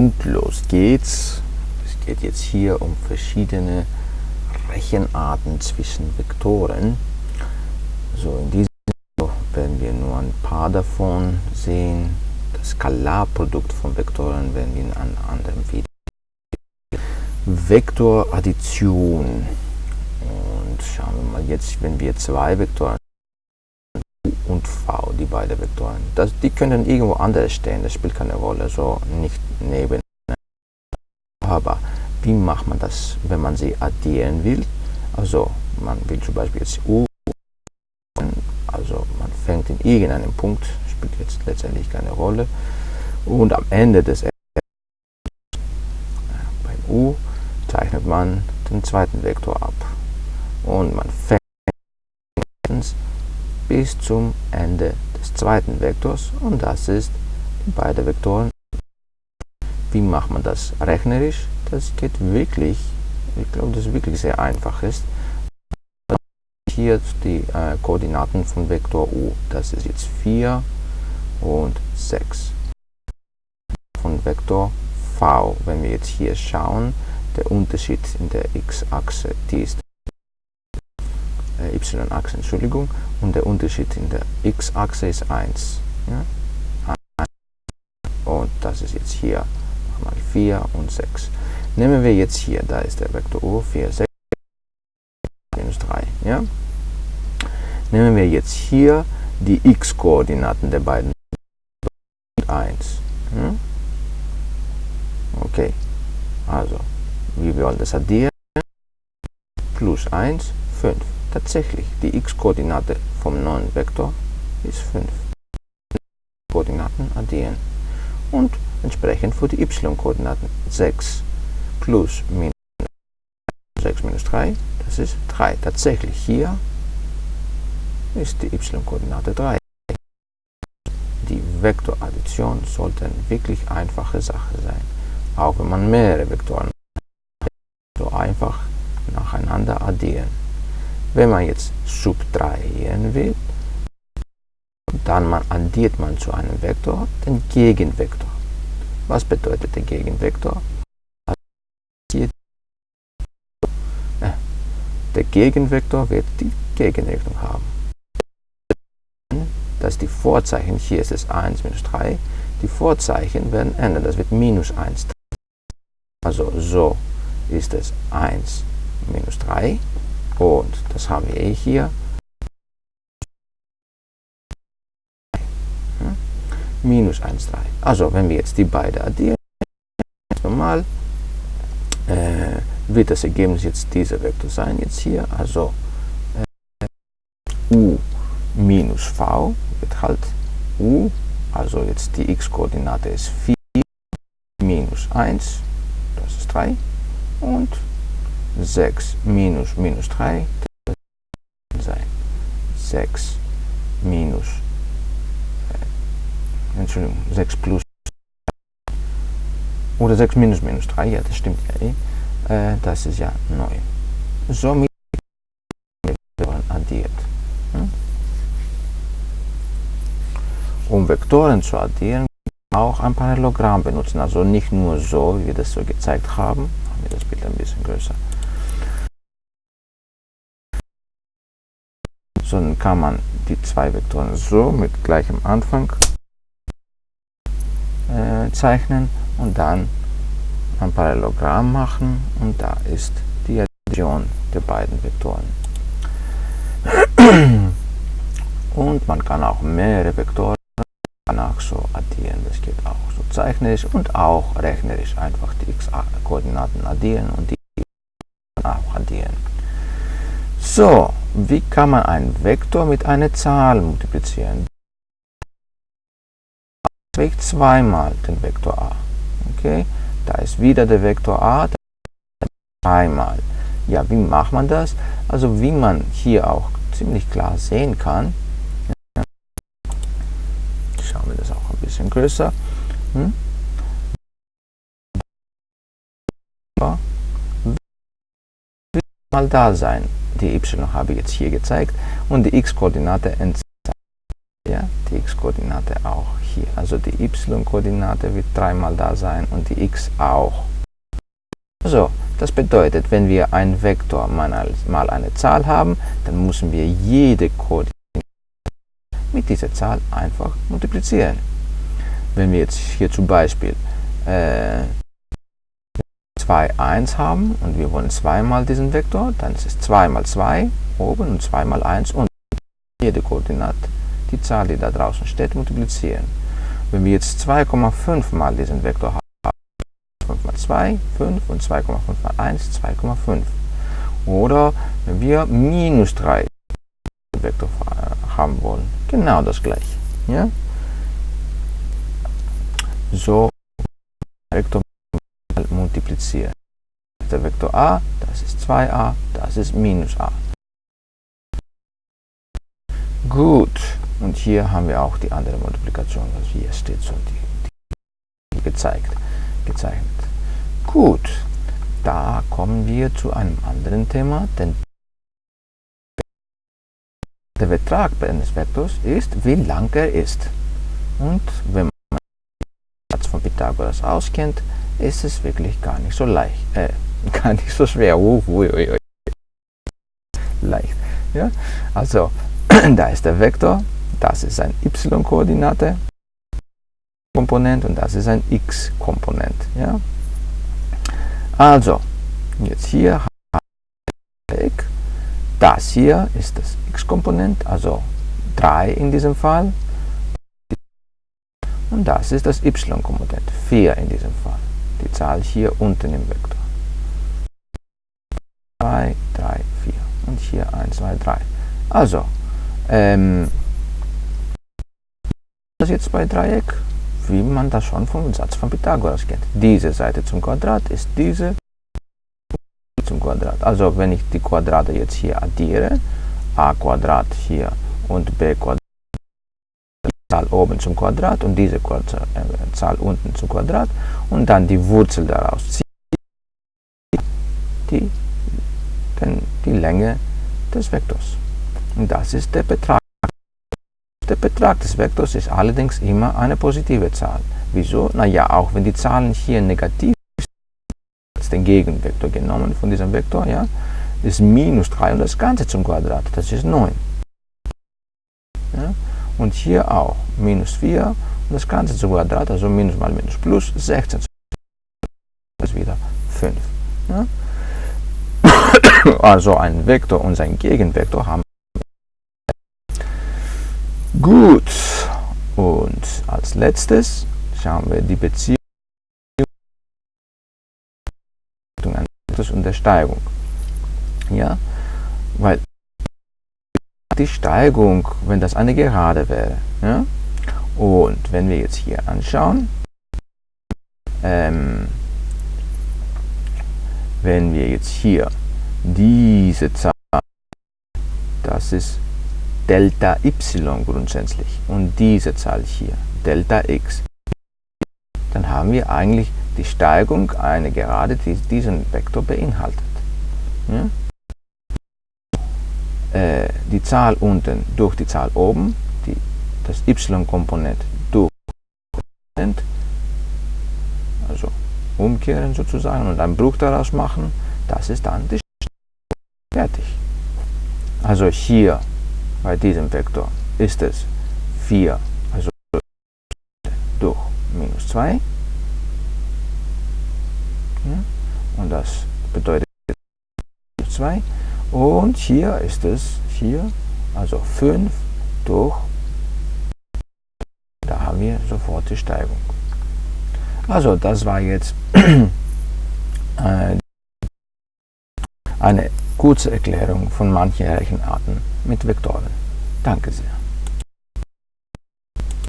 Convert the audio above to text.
Und los geht's. Es geht jetzt hier um verschiedene Rechenarten zwischen Vektoren. So, in diesem Video werden wir nur ein paar davon sehen. Das Skalarprodukt von Vektoren werden wir in einem anderen Video. Vektoraddition. Und schauen wir mal jetzt, wenn wir zwei Vektoren beiden Vektoren. Das, die können irgendwo anders stehen, das spielt keine Rolle, so nicht neben. Aber wie macht man das, wenn man sie addieren will? Also man will zum Beispiel jetzt u, also man fängt in irgendeinem Punkt, spielt jetzt letztendlich keine Rolle, und am Ende des beim u zeichnet man den zweiten Vektor ab und man fängt bis zum Ende des zweiten Vektors und das ist beide Vektoren. Wie macht man das rechnerisch? Das geht wirklich, ich glaube, das wirklich sehr einfach ist. Hier die äh, Koordinaten von Vektor u, das ist jetzt 4 und 6. Von Vektor v, wenn wir jetzt hier schauen, der Unterschied in der x-Achse, die ist y-Achse, Entschuldigung, und der Unterschied in der x-Achse ist 1. Ja? Und das ist jetzt hier mal 4 und 6. Nehmen wir jetzt hier, da ist der Vektor u, 4, 6, minus 3. Ja? Nehmen wir jetzt hier die x-Koordinaten der beiden 1. Ja? Okay, also, wir wollen das addieren? Plus 1, 5. Tatsächlich, die x-Koordinate vom neuen Vektor ist 5. Koordinaten addieren. Und entsprechend für die y-Koordinaten 6 plus minus 6 minus 3, das ist 3. Tatsächlich hier ist die y-Koordinate 3. Die Vektoraddition sollte eine wirklich einfache Sache sein. Auch wenn man mehrere Vektoren so einfach nacheinander addieren. Wenn man jetzt subtrahieren will, dann man addiert man zu einem Vektor den Gegenvektor. Was bedeutet der Gegenvektor? Der Gegenvektor wird die Gegenrichtung haben. Dass die Vorzeichen, hier ist es 1 minus 3, die Vorzeichen werden ändern, das wird minus 1. Also so ist es 1 minus 3 und das haben wir hier. Hm? Minus 1, 3. Also wenn wir jetzt die beiden addieren, normal, äh, wird das Ergebnis jetzt dieser Vektor sein, jetzt hier. Also äh, u minus v wird halt u, also jetzt die x-Koordinate ist 4 minus 1, das ist 3 und 6 minus minus 3 sein. 6 minus, äh, Entschuldigung, 6 plus oder 6 minus minus 3, ja, das stimmt ja eh. Äh, das ist ja 9. Somit werden addiert. Hm? Um Vektoren zu addieren, auch ein Parallelogramm benutzen. Also nicht nur so, wie wir das so gezeigt haben. Machen wir das Bild ein bisschen größer. Sondern kann man die zwei Vektoren so mit gleichem Anfang äh, zeichnen und dann ein Parallelogramm machen und da ist die Addition der beiden Vektoren. Und man kann auch mehrere Vektoren danach so addieren, das geht auch so zeichnerisch und auch rechnerisch einfach die x-Koordinaten addieren und die auch addieren. So, wie kann man einen Vektor mit einer Zahl multiplizieren? trägt zweimal den Vektor a. Okay, da ist wieder der Vektor a, dreimal. Ja, wie macht man das? Also wie man hier auch ziemlich klar sehen kann, schauen wir das auch ein bisschen größer. Hm? Mal da sein die y habe ich jetzt hier gezeigt und die x-Koordinate ja, die x-Koordinate auch hier. Also die y-Koordinate wird dreimal da sein und die x auch. So, das bedeutet, wenn wir einen Vektor mal eine Zahl haben, dann müssen wir jede Koordinate mit dieser Zahl einfach multiplizieren. Wenn wir jetzt hier zum Beispiel äh, 2, 1 haben und wir wollen zweimal diesen Vektor, dann ist es 2 mal 2 oben und 2 mal 1 unten. Jede Koordinate, die Zahl, die da draußen steht, multiplizieren. Wenn wir jetzt 2,5 mal diesen Vektor haben, 5 mal 2, 5 und 2,5 mal 1, 2,5. Oder wenn wir minus 3 Vektor haben wollen, genau das gleiche. Ja? So Vektor multiplizieren. Der Vektor a, das ist 2a, das ist minus a. Gut, und hier haben wir auch die andere Multiplikation, was hier steht, so die, die gezeigt, gezeichnet. Gut, da kommen wir zu einem anderen Thema, denn der Betrag eines Vektors ist, wie lang er ist. Und wenn man den Satz von Pythagoras auskennt, ist es wirklich gar nicht so leicht, äh, gar nicht so schwer. Uh, uh, uh, leicht. Ja? Also, da ist der Vektor, das ist ein y-Koordinate, Komponent und das ist ein x-Komponent. Ja? Also, jetzt hier. Das hier ist das x-Komponent, also 3 in diesem Fall. Und das ist das y-Komponent, 4 in diesem Fall Zahl hier unten im Vektor. 2, 3, 4 und hier 1, 2, 3. Also, ähm, das jetzt bei Dreieck, wie man das schon vom Satz von Pythagoras kennt. Diese Seite zum Quadrat ist diese zum Quadrat. Also wenn ich die Quadrate jetzt hier addiere, a Quadrat hier und b Quadrat, Zahl oben zum Quadrat und diese äh, Zahl unten zum Quadrat und dann die Wurzel daraus ziehen, die, Länge des Vektors. Und das ist der Betrag. Der Betrag des Vektors ist allerdings immer eine positive Zahl. Wieso? Naja, auch wenn die Zahlen hier negativ sind, den Gegenvektor genommen von diesem Vektor, ja, ist minus 3 und das Ganze zum Quadrat, das ist 9. Ja? Und hier auch minus 4 und das Ganze zum Quadrat, also minus mal minus plus 16. Das ist wieder 5. Ja? Also ein Vektor und sein Gegenvektor haben Gut, und als letztes schauen wir die Beziehung und der Steigung. Ja, weil die Steigung, wenn das eine Gerade wäre. Ja? Und wenn wir jetzt hier anschauen, ähm, wenn wir jetzt hier diese Zahl, das ist Delta y grundsätzlich, und diese Zahl hier, Delta x, dann haben wir eigentlich die Steigung eine Gerade, die diesen Vektor beinhaltet. Ja? Äh, die Zahl unten durch die Zahl oben, die, das y-Komponent durch also umkehren sozusagen und einen Bruch daraus machen, das ist dann die fertig. Also hier bei diesem Vektor ist es 4, also durch minus 2. Ja, und das bedeutet 2. Und hier ist es 4, also 5 durch, da haben wir sofort die Steigung. Also das war jetzt eine kurze Erklärung von manchen Rechenarten mit Vektoren. Danke sehr.